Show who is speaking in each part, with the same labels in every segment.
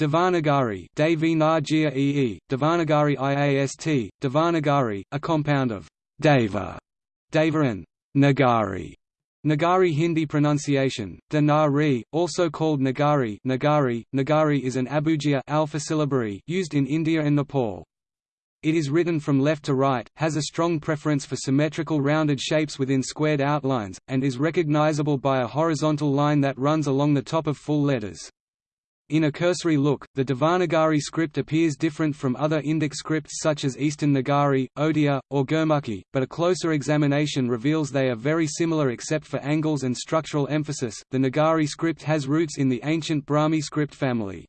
Speaker 1: Devanagari Devanagari IAST, Devanagari, a compound of Deva, Deva and Nagari. Nagari Hindi pronunciation, Danari, also called Nagari Nagari, Nagari is an abugida alpha syllabary used in India and Nepal. It is written from left to right, has a strong preference for symmetrical rounded shapes within squared outlines, and is recognizable by a horizontal line that runs along the top of full letters. In a cursory look, the Devanagari script appears different from other Indic scripts such as Eastern Nagari, Odia, or Gurmukhi, but a closer examination reveals they are very similar except for angles and structural emphasis. The Nagari script has roots in the ancient Brahmi script family.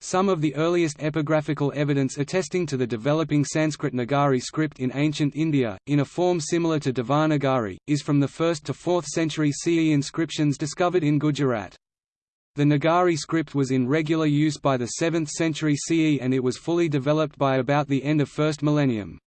Speaker 1: Some of the earliest epigraphical evidence attesting to the developing Sanskrit Nagari script in ancient India, in a form similar to Devanagari, is from the 1st to 4th century CE inscriptions discovered in Gujarat. The Nagari script was in regular use by the 7th century CE and it was fully developed by about the end of first millennium.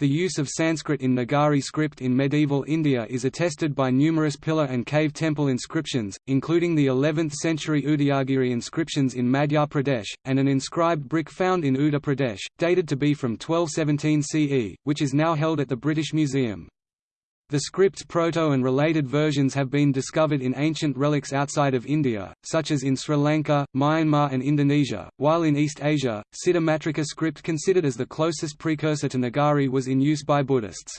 Speaker 1: The use of Sanskrit in Nagari script in medieval India is attested by numerous pillar and cave temple inscriptions, including the 11th century Udayagiri inscriptions in Madhya Pradesh, and an inscribed brick found in Uttar Pradesh, dated to be from 1217 CE, which is now held at the British Museum. The script's proto and related versions have been discovered in ancient relics outside of India, such as in Sri Lanka, Myanmar and Indonesia, while in East Asia, Siddhamatrika script considered as the closest precursor to Nagari was in use by Buddhists.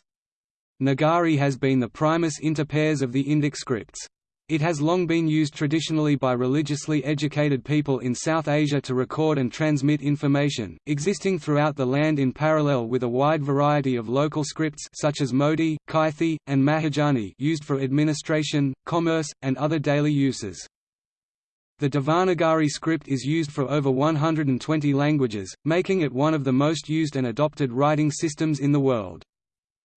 Speaker 1: Nagari has been the primus inter pares of the Indic scripts. It has long been used traditionally by religiously educated people in South Asia to record and transmit information, existing throughout the land in parallel with a wide variety of local scripts such as Modi, Kaithi, and Mahajani used for administration, commerce, and other daily uses. The Devanagari script is used for over 120 languages, making it one of the most used and adopted writing systems in the world.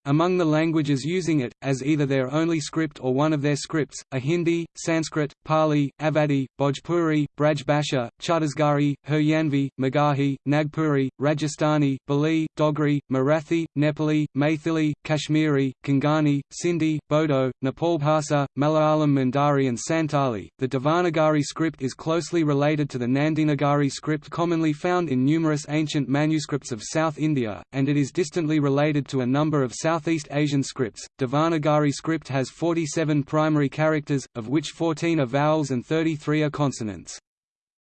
Speaker 1: Among the languages using it, as either their only script or one of their scripts, are Hindi, Sanskrit, Pali, Awadhi, Bhojpuri, Brajbhasha, Chhattisgarhi, Haryanvi, Magahi, Nagpuri, Rajasthani, Bali, Dogri, Marathi, Nepali, Maithili, Kashmiri, Konkani, Sindhi, Bodo, Nepalbhasa, Malayalam Mandari and Santali. The Devanagari script is closely related to the Nandinagari script commonly found in numerous ancient manuscripts of South India, and it is distantly related to a number of South Southeast Asian scripts. Devanagari script has 47 primary characters, of which 14 are vowels and 33 are consonants.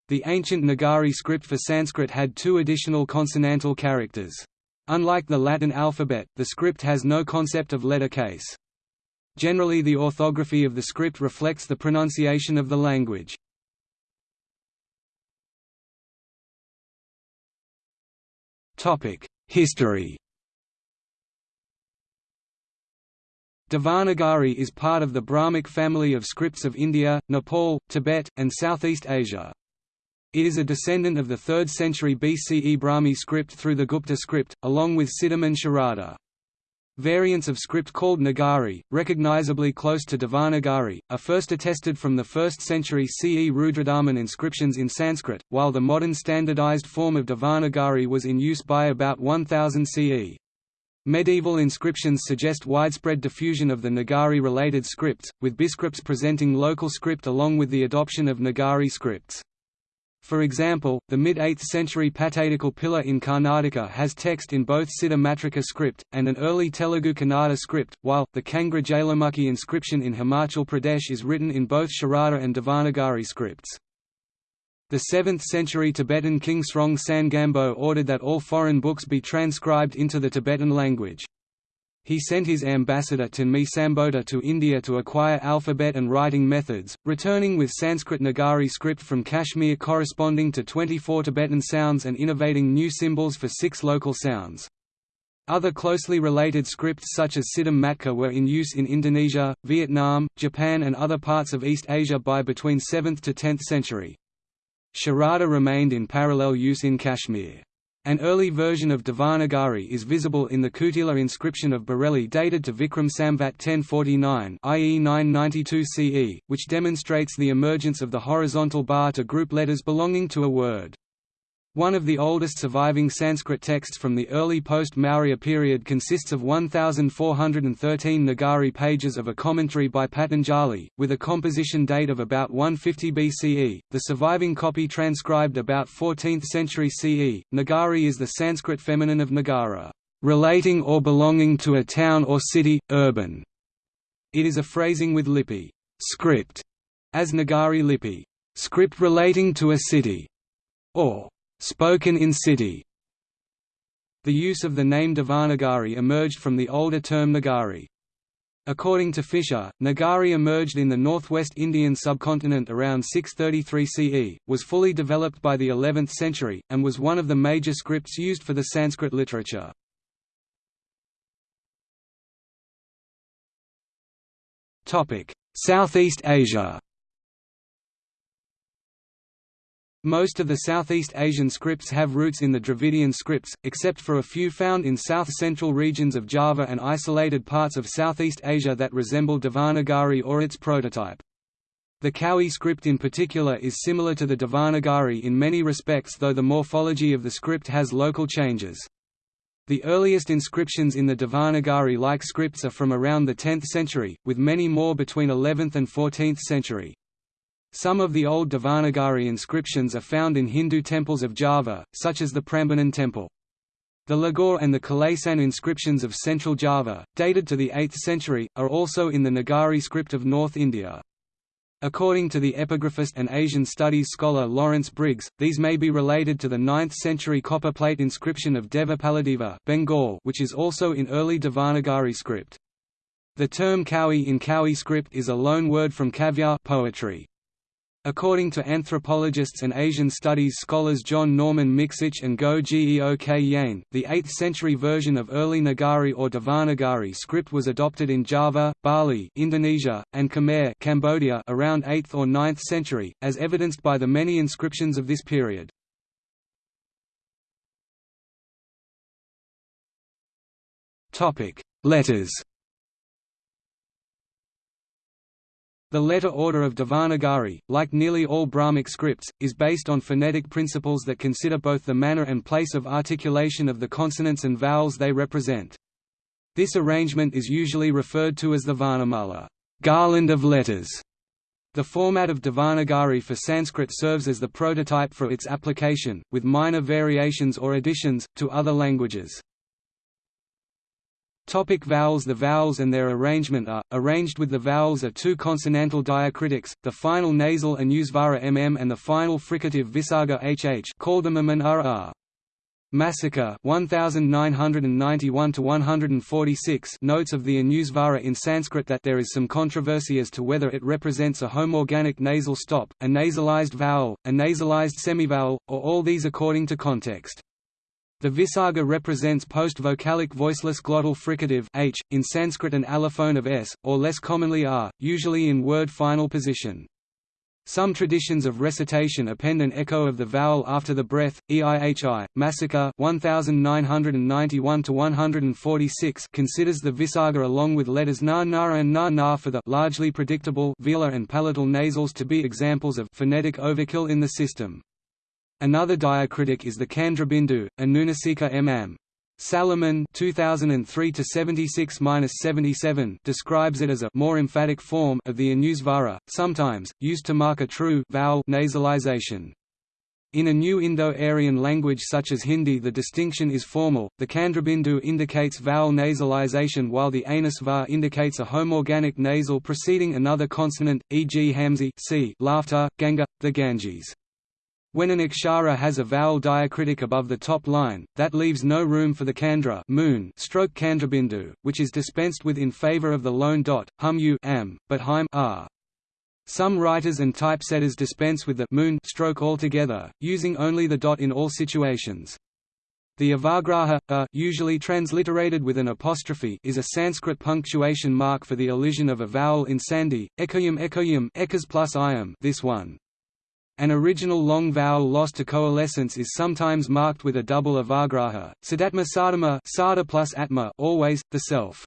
Speaker 1: The ancient Nagari script for Sanskrit had two additional consonantal characters. Unlike the Latin alphabet, the script has no concept of letter case. Generally the orthography of the script reflects the pronunciation of the language. History Devanagari is part of the Brahmic family of scripts of India, Nepal, Tibet, and Southeast Asia. It is a descendant of the 3rd century BCE Brahmi script through the Gupta script, along with Siddham and Sharada. Variants of script called Nagari, recognizably close to Devanagari, are first attested from the 1st century CE Rudradaman inscriptions in Sanskrit, while the modern standardized form of Devanagari was in use by about 1000 CE. Medieval inscriptions suggest widespread diffusion of the Nagari-related scripts, with biscripts presenting local script along with the adoption of Nagari scripts. For example, the mid-8th century Pattadakal pillar in Karnataka has text in both Siddhamatrika script, and an early Telugu Kannada script, while, the Kangra Jailamukhi inscription in Himachal Pradesh is written in both Sharada and Devanagari scripts. The 7th-century Tibetan king Srong Sangambo ordered that all foreign books be transcribed into the Tibetan language. He sent his ambassador Tanmi Sambodha to India to acquire alphabet and writing methods, returning with Sanskrit Nagari script from Kashmir corresponding to 24 Tibetan sounds and innovating new symbols for six local sounds. Other closely related scripts such as Siddham Matrika were in use in Indonesia, Vietnam, Japan and other parts of East Asia by between 7th to 10th century. Sharada remained in parallel use in Kashmir. An early version of Devanagari is visible in the Kutila inscription of Bareilly dated to Vikram Samvat 1049 i.e. 992 CE, which demonstrates the emergence of the horizontal bar to group letters belonging to a word. One of the oldest surviving Sanskrit texts from the early post-Maurya period consists of 1,413 Nagari pages of a commentary by Patanjali, with a composition date of about 150 BCE. The surviving copy transcribed about 14th century CE. Nagari is the Sanskrit feminine of Nagara, relating or belonging to a town or city, urban. It is a phrasing with lipi script, as Nagari lipi, script relating to a city, or spoken in city. The use of the name Devanagari emerged from the older term Nagari. According to Fisher, Nagari emerged in the northwest Indian subcontinent around 633 CE, was fully developed by the 11th century, and was one of the major scripts used for the Sanskrit literature. Southeast Asia Most of the Southeast Asian scripts have roots in the Dravidian scripts, except for a few found in south-central regions of Java and isolated parts of Southeast Asia that resemble Devanagari or its prototype. The Kawi script in particular is similar to the Devanagari in many respects though the morphology of the script has local changes. The earliest inscriptions in the Devanagari-like scripts are from around the 10th century, with many more between 11th and 14th century. Some of the old Devanagari inscriptions are found in Hindu temples of Java, such as the Prambanan temple. The Ligor and the Kalasan inscriptions of central Java, dated to the 8th century, are also in the Nagari script of North India. According to the epigraphist and Asian studies scholar Lawrence Briggs, these may be related to the 9th-century copper plate inscription of Devapaladeva Bengal which is also in early Devanagari script. The term Kawi in Kawi script is a loan word from kavya poetry. According to anthropologists and Asian studies scholars John Norman Miksic and Goh Geok Yian, the 8th-century version of early Nagari or Devanagari script was adopted in Java, Bali Indonesia, and Khmer Cambodia around 8th or 9th century, as evidenced by the many inscriptions of this period. Letters The letter order of Devanagari, like nearly all Brahmic scripts, is based on phonetic principles that consider both the manner and place of articulation of the consonants and vowels they represent. This arrangement is usually referred to as the Varnamala garland of letters". The format of Devanagari for Sanskrit serves as the prototype for its application, with minor variations or additions, to other languages. Topic vowels The vowels and their arrangement are, arranged with the vowels are two consonantal diacritics, the final nasal anusvara mm and the final fricative visarga hh called the mm Masica 1991–146 notes of the Anusvara in Sanskrit that there is some controversy as to whether it represents a homorganic nasal stop, a nasalized vowel, a nasalized semivowel, or all these according to context. The visarga represents post-vocalic voiceless glottal fricative h, in Sanskrit an allophone of s, or less commonly r, usually in word final position. Some traditions of recitation append an echo of the vowel after the breath. EIHI, Masica 1991-146 considers the visarga along with letters na na and na na for the largely predictable velar and palatal nasals to be examples of phonetic overkill in the system. Another diacritic is the Chandrabindu, Anunasika mm. Salomon 2003-76-77 describes it as a more emphatic form of the Anusvara, sometimes, used to mark a true vowel nasalization. In a new Indo-Aryan language such as Hindi the distinction is formal, the chandrabindu indicates vowel nasalization while the Anusvar indicates a homorganic nasal preceding another consonant, e.g. Hamzi c laughter, Ganga, the Ganges. When an akshara has a vowel diacritic above the top line, that leaves no room for the kandra moon stroke chandrabindu, which is dispensed with in favor of the lone dot, hum u am, but haim r. Some writers and typesetters dispense with the moon stroke altogether, using only the dot in all situations. The avagraha, a, usually transliterated with an apostrophe is a Sanskrit punctuation mark for the elision of a vowel in sandhi, ekoyum ekoyum ekas plus iam this one. An original long vowel lost to coalescence is sometimes marked with a double avagraha, sadatma sadama sada plus atma always, the self.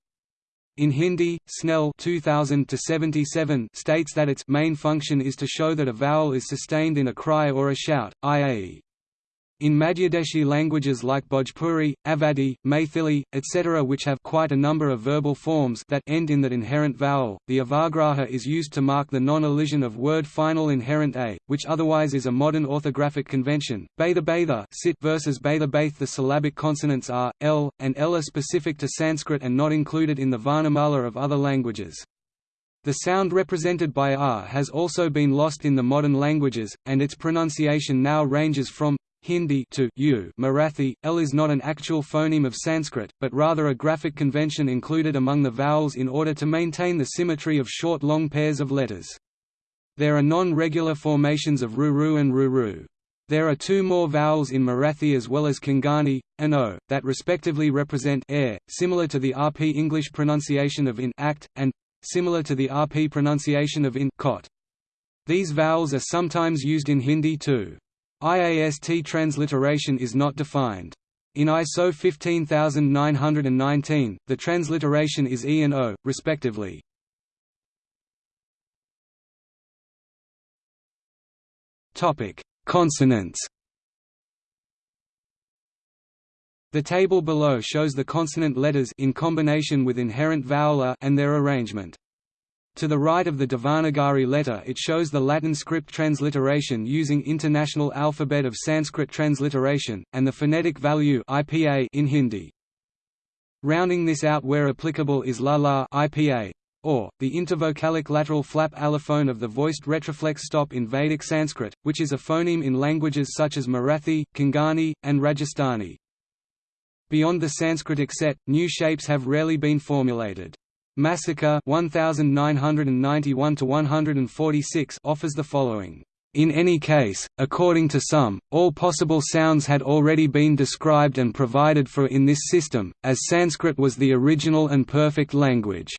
Speaker 1: In Hindi, Snell 2000 states that its main function is to show that a vowel is sustained in a cry or a shout, i.e. In Madhyadeshi languages like Bhojpuri, Awadhi, Maithili, etc. which have quite a number of verbal forms that end in that inherent vowel, the avagraha is used to mark the non-elision of word final inherent a, which otherwise is a modern orthographic convention. Batha Batha sit versus Batha Bath The syllabic consonants are, l, and l are specific to Sanskrit and not included in the Varnamala of other languages. The sound represented by r has also been lost in the modern languages, and its pronunciation now ranges from Hindi to u Marathi. L is not an actual phoneme of Sanskrit, but rather a graphic convention included among the vowels in order to maintain the symmetry of short long pairs of letters. There are non-regular formations of ruru and ruru. There are two more vowels in Marathi as well as Konkani, and o, that respectively represent air, similar to the RP English pronunciation of in act, and similar to the RP pronunciation of in cot. These vowels are sometimes used in Hindi too. IAST transliteration is not defined. In ISO 15919, the transliteration is E and O, respectively. Consonants The table below shows the consonant letters in combination with inherent vowel and their arrangement. To the right of the Devanagari letter it shows the Latin script transliteration using International Alphabet of Sanskrit Transliteration, and the phonetic value IPA in Hindi. Rounding this out where applicable is la la IPA, or, the intervocalic lateral flap allophone of the voiced retroflex stop in Vedic Sanskrit, which is a phoneme in languages such as Marathi, Konkani, and Rajasthani. Beyond the Sanskritic set, new shapes have rarely been formulated. Masica 1991 to 146 offers the following. In any case, according to some, all possible sounds had already been described and provided for in this system, as Sanskrit was the original and perfect language.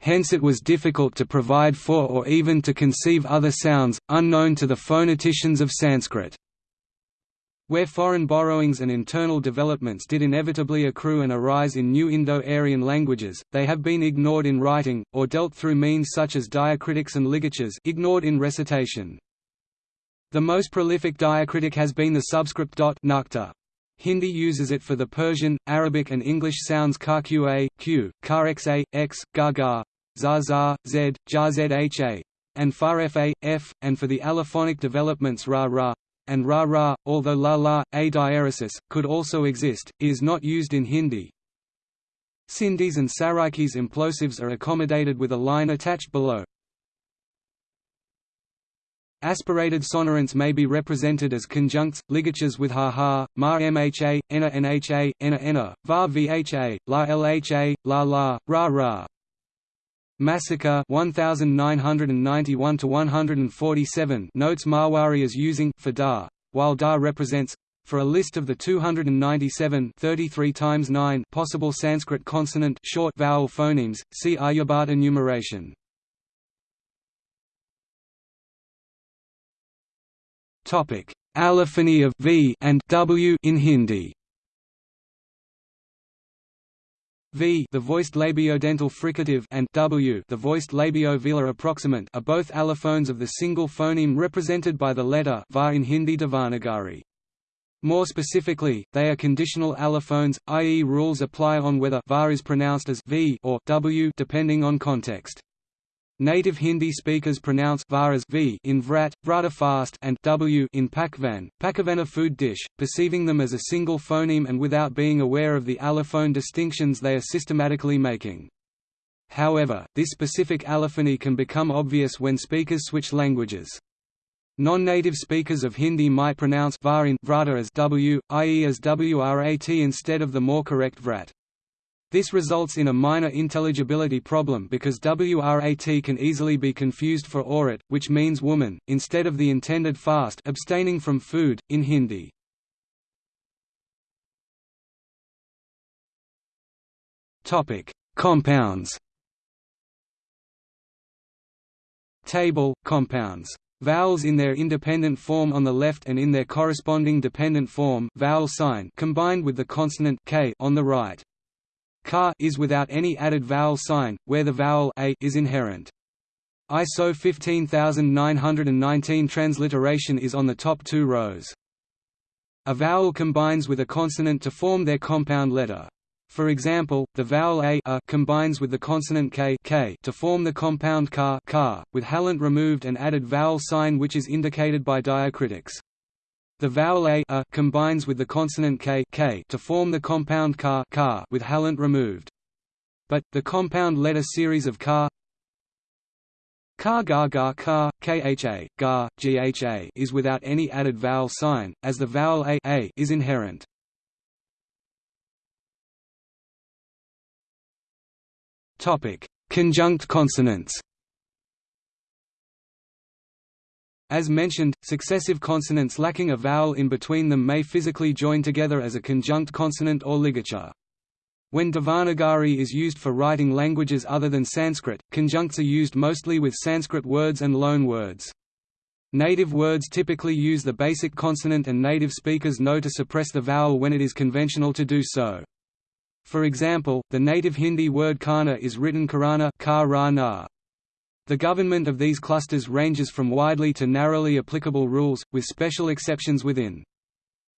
Speaker 1: Hence it was difficult to provide for or even to conceive other sounds, unknown to the phoneticians of Sanskrit. Where foreign borrowings and internal developments did inevitably accrue and arise in new Indo-Aryan languages, they have been ignored in writing, or dealt through means such as diacritics and ligatures ignored in recitation. The most prolific diacritic has been the subscript dot nukta. Hindi uses it for the Persian, Arabic and English sounds ka qa, q, ka xa, x, za za, z, ja zha, and far fa, f, and for the allophonic developments ra ra, and ra ra, although la la, a diaeresis, could also exist, is not used in Hindi. Sindhis and Saraikis implosives are accommodated with a line attached below. Aspirated sonorants may be represented as conjuncts, ligatures with ha ha, ma mha, ena nha, ena ena, va vha, la lha, la la, ra ra. Masica 1991 147 notes Marwari as using for da, while da represents for a list of the 297 33 times 9 possible Sanskrit consonant short vowel phonemes, see Aryabhata enumeration. Topic: Allophony of v and w in Hindi. V the voiced labiodental fricative and w the voiced labiovelar approximant are both allophones of the single phoneme represented by the letter va in Hindi Devanagari. More specifically, they are conditional allophones, i.e. rules apply on whether va is pronounced as v or w depending on context. Native Hindi speakers pronounce var as v in vrat, vrata fast and w in pakvan, pakavana food dish, perceiving them as a single phoneme and without being aware of the allophone distinctions they are systematically making. However, this specific allophony can become obvious when speakers switch languages. Non-native speakers of Hindi might pronounce var in vrata as w, i.e. as wrat instead of the more correct vrat. This results in a minor intelligibility problem because WRAT can easily be confused for aurat, which means woman, instead of the intended fast abstaining from food, in Hindi. Compounds Table, compounds Vowels in their independent form on the left and in their corresponding dependent form vowel sign combined with the consonant k on the right. Ka is without any added vowel sign, where the vowel a is inherent. ISO 15919 transliteration is on the top two rows. A vowel combines with a consonant to form their compound letter. For example, the vowel a, a combines with the consonant k, k to form the compound ka, ka, with halant removed and added vowel sign which is indicated by diacritics. The vowel a, a combines with the consonant k, k to form the compound ka, ka with halant removed. But, the compound letter series of ka Ka ga ga ka, kha, ga, gha is without any added vowel sign, as the vowel a, a is inherent. Conjunct consonants. As mentioned, successive consonants lacking a vowel in between them may physically join together as a conjunct consonant or ligature. When Devanagari is used for writing languages other than Sanskrit, conjuncts are used mostly with Sanskrit words and loan words. Native words typically use the basic consonant and native speakers know to suppress the vowel when it is conventional to do so. For example, the native Hindi word kana is written karana ka The government of these clusters ranges from widely to narrowly applicable rules, with special exceptions within.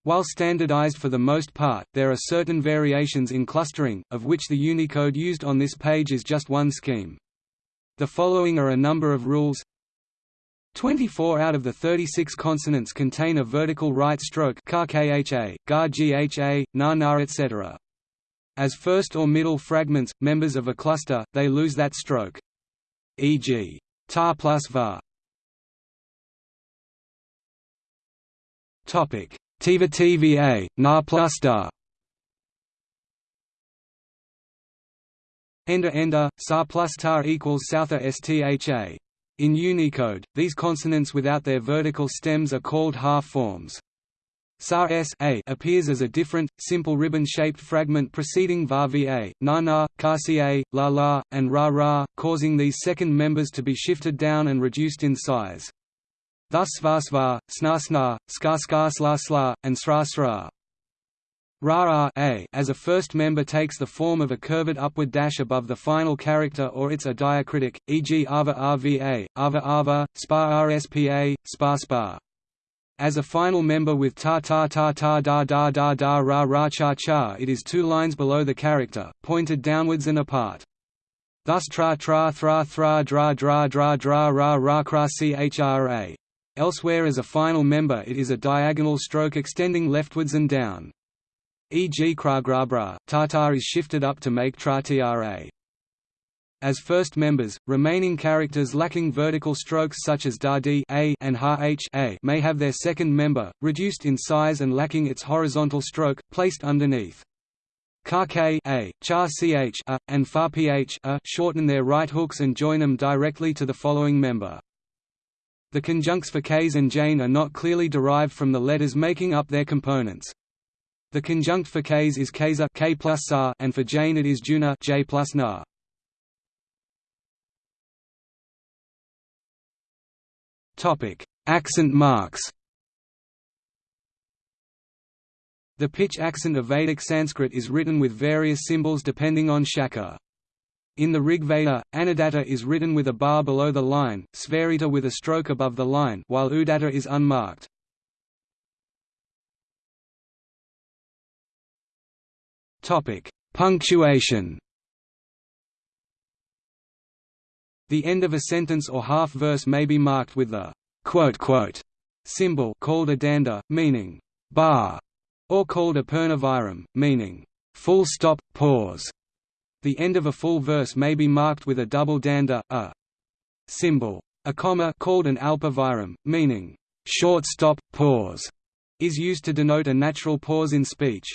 Speaker 1: While standardized for the most part, there are certain variations in clustering, of which the Unicode used on this page is just one scheme. The following are a number of rules 24 out of the 36 consonants contain a vertical right stroke ka kha, ga gha, na na etc. As first or middle fragments, members of a cluster, they lose that stroke. E.g. ta plus va. Topic: Tiva TVA, na plus da. Enda enda, sa plus tar equals southa stha. In Unicode, these consonants without their vertical stems are called half forms. Sa s a appears as a different, simple ribbon-shaped fragment preceding va va, na na, la la, and ra ra, causing these second members to be shifted down and reduced in size. Thus sva sva, sna sna, ska ska sla sla, and sra sra. Ra a as a first member takes the form of a curved upward dash above the final character or it's a diacritic, e.g. ava rva, ava ava, spa rspa, spa spa as a final member with ta ta ta ta da da da da ra ra cha cha it is two lines below the character, pointed downwards and apart. Thus tra tra thra thra dra dra dra dra ra ra kra chra. Elsewhere as a final member it is a diagonal stroke extending leftwards and down. E.g. kra gra bra, ta is shifted up to make tra tra. As first members, remaining characters lacking vertical strokes such as da and ha h a may have their second member, reduced in size and lacking its horizontal stroke, placed underneath. Ka k a, cha ch a, and fa ph a shorten their right hooks and join them directly to the following member. The conjuncts for k's and jane are not clearly derived from the letters making up their components. The conjunct for k's is kza k plus and for jane it is juna j plus na. Topic: Accent marks. The pitch accent of Vedic Sanskrit is written with various symbols depending on shaka. In the Rig Veda, Anudatta is written with a bar below the line, Svarita with a stroke above the line, while Udatta is unmarked. Topic: Punctuation. The end of a sentence or half-verse may be marked with the quote, quote, symbol called a danda, meaning bar, or called a purnaviram, meaning full stop, pause. The end of a full verse may be marked with a double danda, a symbol. A comma called an alpaviram, meaning short stop, pause, is used to denote a natural pause in speech.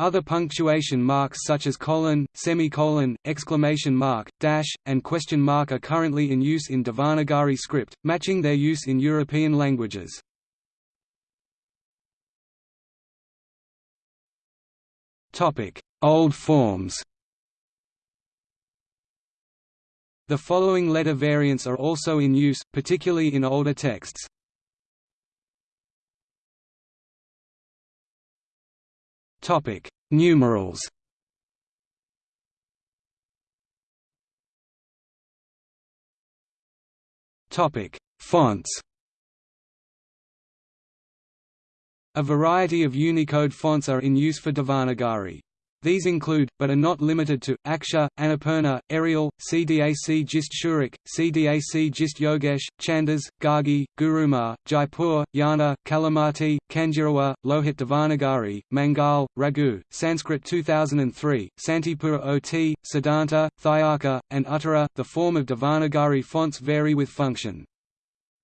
Speaker 1: Other punctuation marks such as colon, semicolon, exclamation mark, dash, and question mark are currently in use in Devanagari script, matching their use in European languages. Old forms The following letter variants are also in use, particularly in older texts. Topic: Numerals. Topic: Fonts. A variety of Unicode fonts are in use for Devanagari. These include, but are not limited to, Akshar, Annapurna, Arial, CDAC Gist Surekh, CDAC Gist Yogesh, Chandas, Gargi, Gurumar, Jaipur, Yana, Kalimati, Kanjirowa, Lohit Devanagari, Mangal, Raghu, Sanskrit 2003, Santipura OT, Siddhanta, Thyaka, and Uttara. The form of Devanagari fonts vary with function.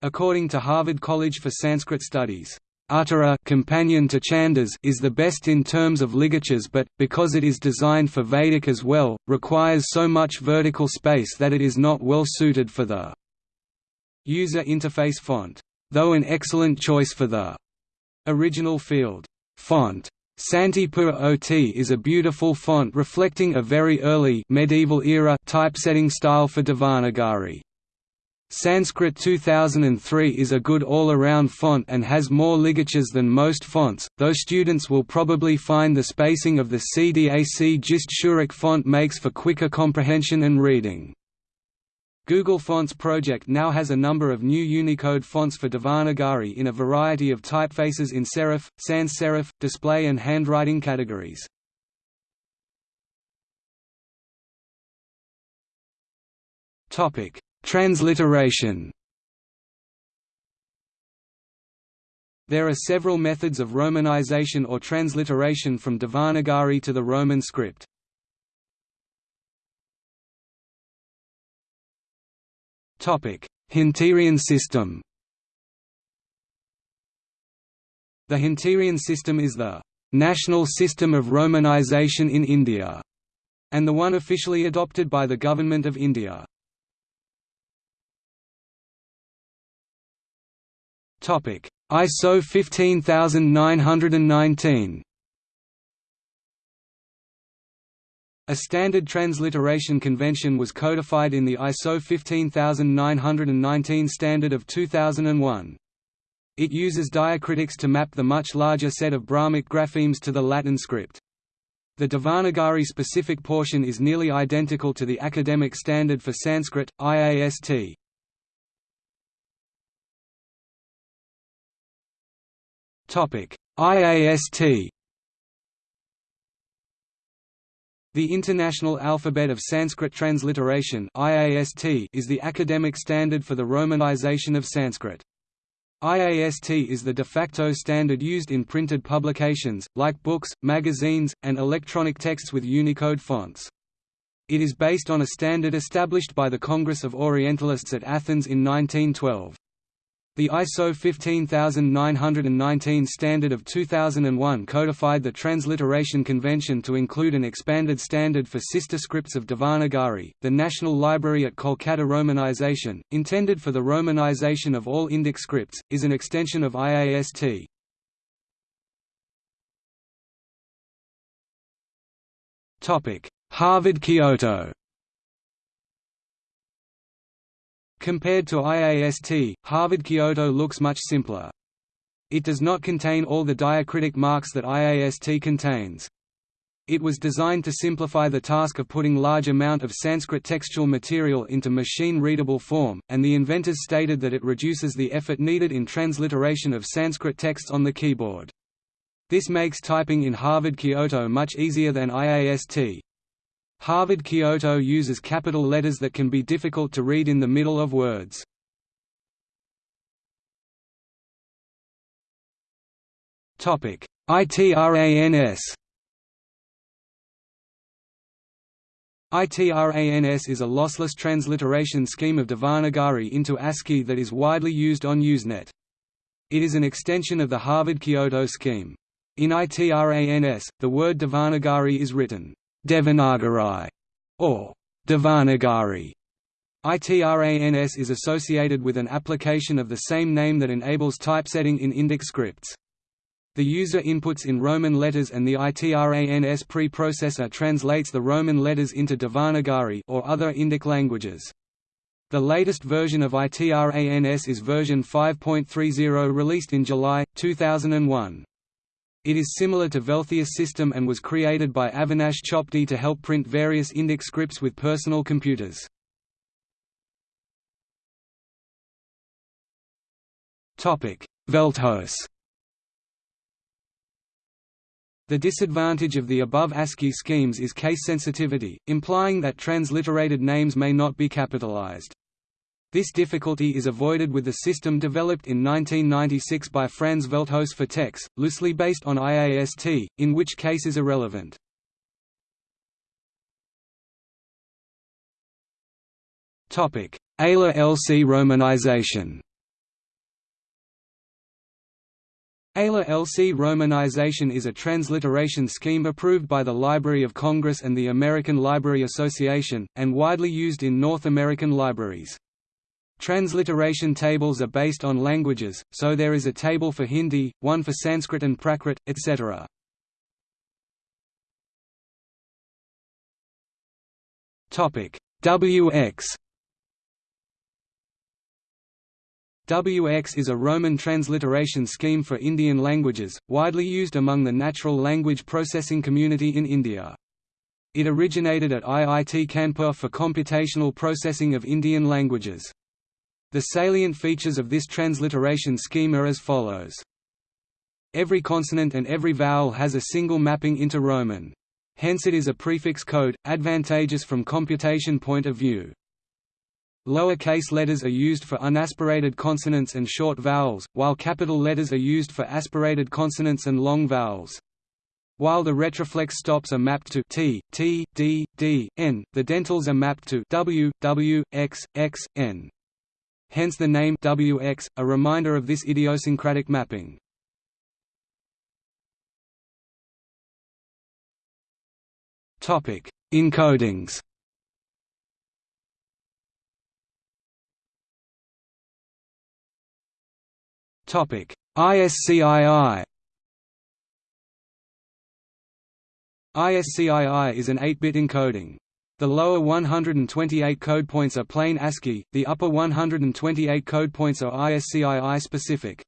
Speaker 1: According to Harvard College for Sanskrit Studies, Uttara companion to Chandas is the best in terms of ligatures but, because it is designed for Vedic as well, requires so much vertical space that it is not well suited for the user interface font, though an excellent choice for the original field font. Santipura OT is a beautiful font reflecting a very early medieval era typesetting style for Devanagari. Sanskrit 2003 is a good all-around font and has more ligatures than most fonts, though students will probably find the spacing of the CDAC Gist Surekh font makes for quicker comprehension and reading. Google Fonts project now has a number of new Unicode fonts for Devanagari in a variety of typefaces in serif, sans serif, display and handwriting categories. Topic Transliteration There are several methods of Romanization or transliteration from Devanagari to the Roman script. Hunterian system The Hunterian system is the national system of Romanization in India, and the one officially adopted by the Government of India. Topic: ISO 15919. A standard transliteration convention was codified in the ISO 15919 standard of 2001. It uses diacritics to map the much larger set of Brahmic graphemes to the Latin script. The Devanagari specific portion is nearly identical to the academic standard for Sanskrit, IAST. IAST The International Alphabet of Sanskrit Transliteration IAST is the academic standard for the Romanization of Sanskrit. IAST is the de facto standard used in printed publications, like books, magazines, and electronic texts with Unicode fonts. It is based on a standard established by the Congress of Orientalists at Athens in 1912. The ISO 15919 standard of 2001 codified the transliteration convention to include an expanded standard for sister scripts of Devanagari. The National Library at Kolkata Romanization, intended for the romanization of all Indic scripts, is an extension of IAST. Topic: Compared to IAST, Harvard Kyoto looks much simpler. It does not contain all the diacritic marks that IAST contains. It was designed to simplify the task of putting large amount of Sanskrit textual material into machine-readable form, and the inventors stated that it reduces the effort needed in transliteration of Sanskrit texts on the keyboard. This makes typing in Harvard Kyoto much easier than IAST. Harvard Kyoto uses capital letters that can be difficult to read in the middle of words. ITRANS ITRANS is a lossless transliteration scheme of Devanagari into ASCII that is widely used on Usenet. It is an extension of the Harvard Kyoto scheme. In ITRANS, the word Devanagari is written Devanagari, or Devanagari. ITRANS is associated with an application of the same name that enables typesetting in Indic scripts. The user inputs in Roman letters and the ITRANS preprocessor translates the Roman letters into Devanagari or other Indic languages. The latest version of ITRANS is version 5.30 released in July, 2001. It is similar to Velthuis system and was created by Avinash Chopde to help print various Indic scripts with personal computers. Velthuis The disadvantage of the above ASCII schemes is case sensitivity, implying that transliterated names may not be capitalized. This difficulty is avoided with the system developed in 1996 by Frans Velthuis for TeX, loosely based on IAST, in which case is irrelevant. ALA LC romanization ALA LC romanization is a transliteration scheme approved by the Library of Congress and the American Library Association, and widely used in North American libraries. Transliteration tables are based on languages, so there is a table for Hindi, one for Sanskrit and Prakrit, etc. WX WX is a Roman transliteration scheme for Indian languages, widely used among the natural language processing community in India. It originated at IIT Kanpur for computational processing of Indian languages. The salient features of this transliteration scheme are as follows. Every consonant and every vowel has a single mapping into Roman. Hence it is a prefix code, advantageous from computation point of view. Lower case letters are used for unaspirated consonants and short vowels, while capital letters are used for aspirated consonants and long vowels. While the retroflex stops are mapped to t, t, d, d, n, the dentals are mapped to w, w, x, x, n. Hence the name wx, a reminder of this idiosyncratic mapping. Topic: Encodings. Topic: ISCII. ISCII is an 8-bit encoding. The lower 128 code points are plain ASCII, the upper 128 code points are ISCII specific.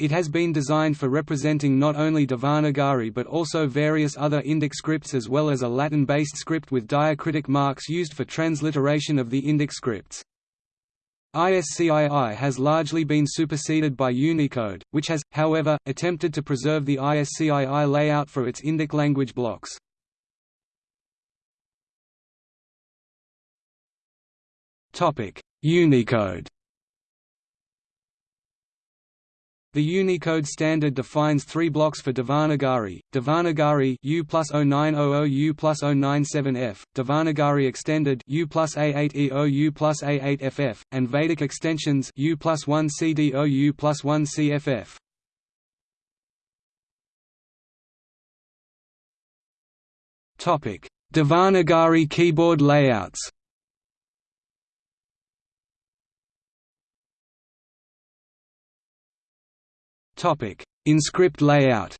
Speaker 1: It has been designed for representing not only Devanagari but also various other Indic scripts as well as a Latin-based script with diacritic marks used for transliteration of the Indic scripts. ISCII has largely been superseded by Unicode, which has, however, attempted to preserve the ISCII layout for its Indic language blocks. Unicode The Unicode standard defines three blocks for Devanagari, Devanagari U plus 0900 U plus 097F, Devanagari extended U plus A8EO U plus A8FF, and Vedic extensions U plus 1 CDO U plus 1 CFF. Devanagari keyboard layouts InScript layout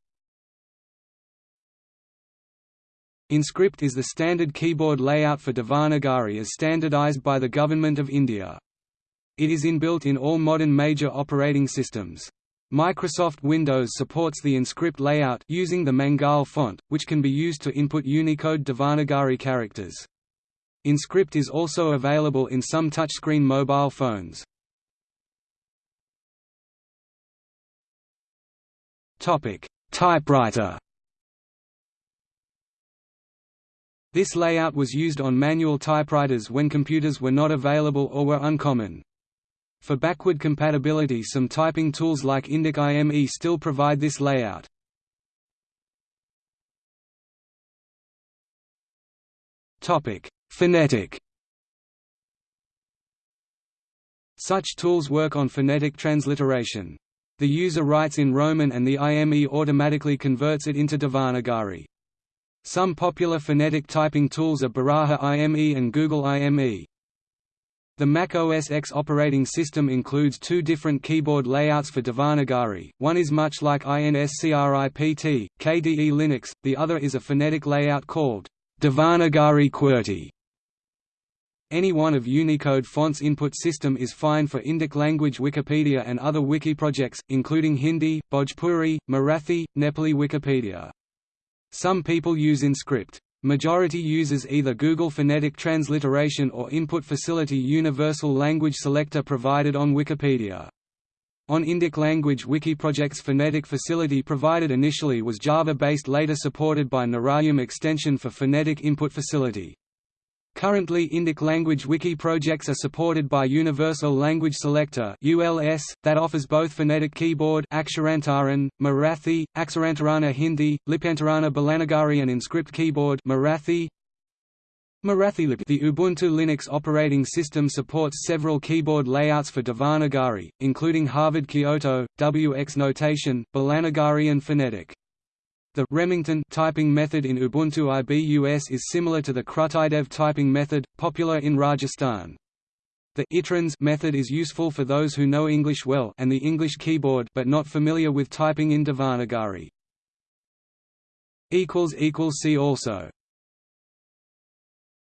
Speaker 1: InScript is the standard keyboard layout for Devanagari as standardized by the Government of India. It is inbuilt in all modern major operating systems. Microsoft Windows supports the InScript layout using the Mangal font, which can be used to input Unicode Devanagari characters. InScript is also available in some touchscreen mobile phones. Topic: Typewriter. This layout was used on manual typewriters when computers were not available or were uncommon. For backward compatibility some typing tools like Indic IME still provide this layout. Phonetic Such tools work on phonetic transliteration. The user writes in Roman and the IME automatically converts it into Devanagari. Some popular phonetic typing tools are Baraha IME and Google IME. The Mac OS X operating system includes two different keyboard layouts for Devanagari, one is much like INSCRIPT, KDE Linux, the other is a phonetic layout called Devanagari QWERTY. Any one of Unicode font's input system is fine for Indic language Wikipedia and other wiki projects, including Hindi, Bhojpuri, Marathi, Nepali Wikipedia. Some people use InScript. Majority uses either Google Phonetic Transliteration or Input Facility Universal Language Selector provided on Wikipedia. On Indic language wiki project's phonetic facility provided initially was Java-based later supported by Narayam extension for phonetic input facility. Currently Indic language wiki projects are supported by Universal Language Selector ULS, that offers both phonetic keyboard Aksharantaran, Marathi, Aksharantarana Hindi, Lipantarana Bolnagari and Inscript keyboard Marathi, The Ubuntu Linux operating system supports several keyboard layouts for Devanagari, including Harvard Kyoto, WX Notation, Bolnagari and Phonetic. The Remington typing method in Ubuntu IBUS is similar to the Krutidev typing method, popular in Rajasthan. The itrans method is useful for those who know English well and the English keyboard but not familiar with typing in Devanagari. See also